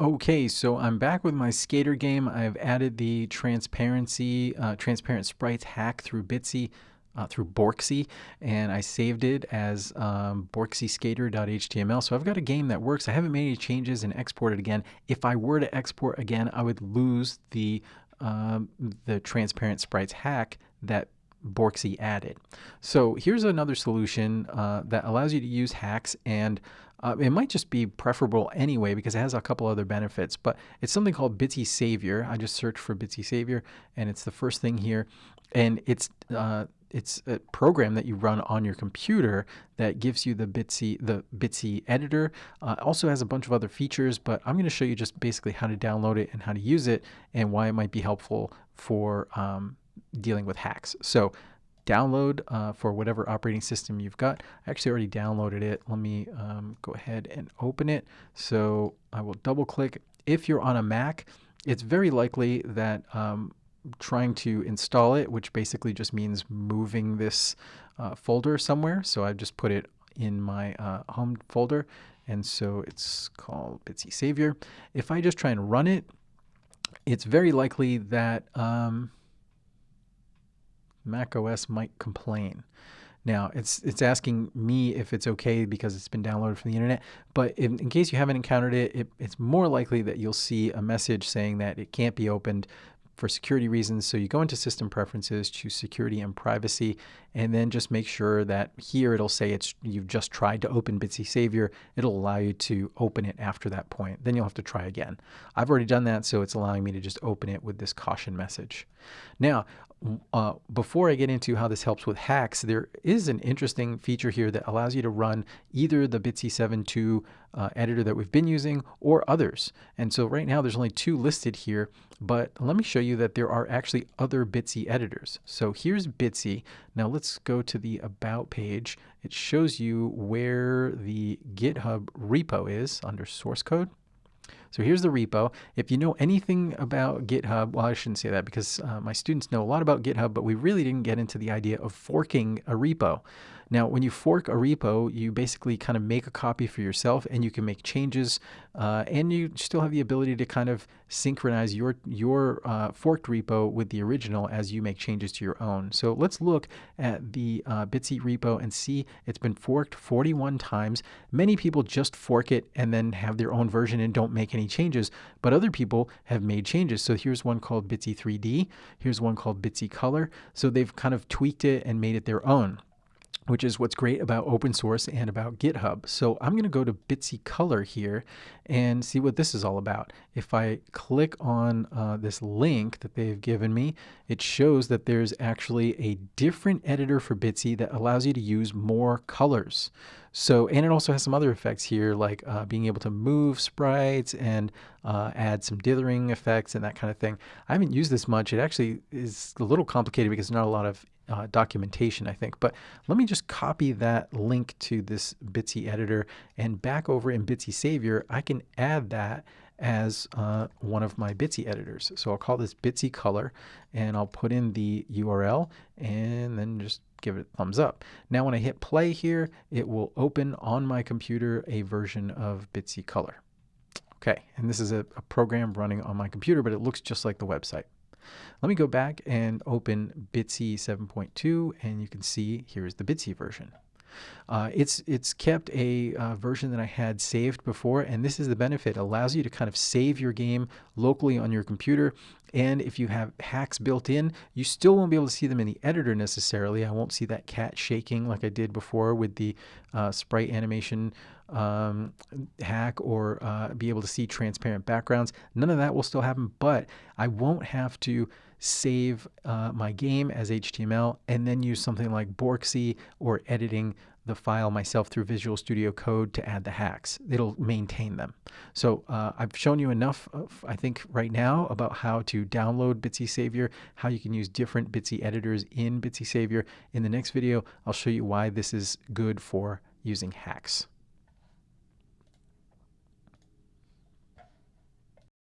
Okay, so I'm back with my skater game. I've added the transparency, uh, transparent sprites hack through Bitsy, uh, through Borksy, and I saved it as um, borksyskater.html. So I've got a game that works. I haven't made any changes and exported again. If I were to export again, I would lose the um, the transparent sprites hack that Borksy added. So here's another solution uh, that allows you to use hacks and uh, it might just be preferable anyway because it has a couple other benefits, but it's something called Bitsy Savior. I just searched for Bitsy Savior and it's the first thing here. And it's uh, it's a program that you run on your computer that gives you the Bitsy the Bitsy editor. Uh, also has a bunch of other features, but I'm going to show you just basically how to download it and how to use it and why it might be helpful for um, dealing with hacks. So download uh, for whatever operating system you've got. I actually already downloaded it. Let me um, go ahead and open it. So I will double click. If you're on a Mac, it's very likely that um, trying to install it, which basically just means moving this uh, folder somewhere. So I've just put it in my uh, home folder. And so it's called Bitsy Savior. If I just try and run it, it's very likely that um, Mac OS might complain. Now, it's it's asking me if it's okay because it's been downloaded from the internet. But in, in case you haven't encountered it, it, it's more likely that you'll see a message saying that it can't be opened for security reasons. So you go into system preferences, choose security and privacy, and then just make sure that here it'll say it's you've just tried to open Bitsy Savior. It'll allow you to open it after that point. Then you'll have to try again. I've already done that, so it's allowing me to just open it with this caution message. Now, uh, before I get into how this helps with hacks, there is an interesting feature here that allows you to run either the Bitsy 7.2 uh, editor that we've been using or others. And so right now there's only two listed here, but let me show you that there are actually other Bitsy editors. So here's Bitsy. Now let's go to the About page. It shows you where the GitHub repo is under source code. So here's the repo. If you know anything about GitHub, well, I shouldn't say that because uh, my students know a lot about GitHub, but we really didn't get into the idea of forking a repo. Now, when you fork a repo, you basically kind of make a copy for yourself and you can make changes uh, and you still have the ability to kind of synchronize your, your uh, forked repo with the original as you make changes to your own. So let's look at the uh, Bitsy repo and see it's been forked 41 times. Many people just fork it and then have their own version and don't make any changes, but other people have made changes. So here's one called Bitsy 3D. Here's one called Bitsy Color. So they've kind of tweaked it and made it their own which is what's great about open source and about GitHub. So I'm going to go to Bitsy Color here and see what this is all about. If I click on uh, this link that they've given me, it shows that there's actually a different editor for Bitsy that allows you to use more colors. So, and it also has some other effects here, like uh, being able to move sprites and uh, add some dithering effects and that kind of thing. I haven't used this much. It actually is a little complicated because there's not a lot of uh, documentation, I think. But let me just copy that link to this Bitsy editor and back over in Bitsy Savior, I can add that as uh, one of my Bitsy editors. So I'll call this Bitsy color and I'll put in the URL and then just give it a thumbs up. Now when I hit play here, it will open on my computer a version of Bitsy color. Okay, and this is a, a program running on my computer, but it looks just like the website. Let me go back and open Bitsy 7.2 and you can see here's the Bitsy version. Uh, it's it's kept a uh, version that I had saved before, and this is the benefit. It allows you to kind of save your game locally on your computer. And if you have hacks built in, you still won't be able to see them in the editor necessarily. I won't see that cat shaking like I did before with the uh, sprite animation um, hack or uh, be able to see transparent backgrounds. None of that will still happen, but I won't have to save uh, my game as HTML and then use something like Borksy or editing the file myself through Visual Studio Code to add the hacks. It'll maintain them. So uh, I've shown you enough, of, I think, right now about how to download Bitsy Savior, how you can use different Bitsy editors in Bitsy Savior. In the next video, I'll show you why this is good for using hacks.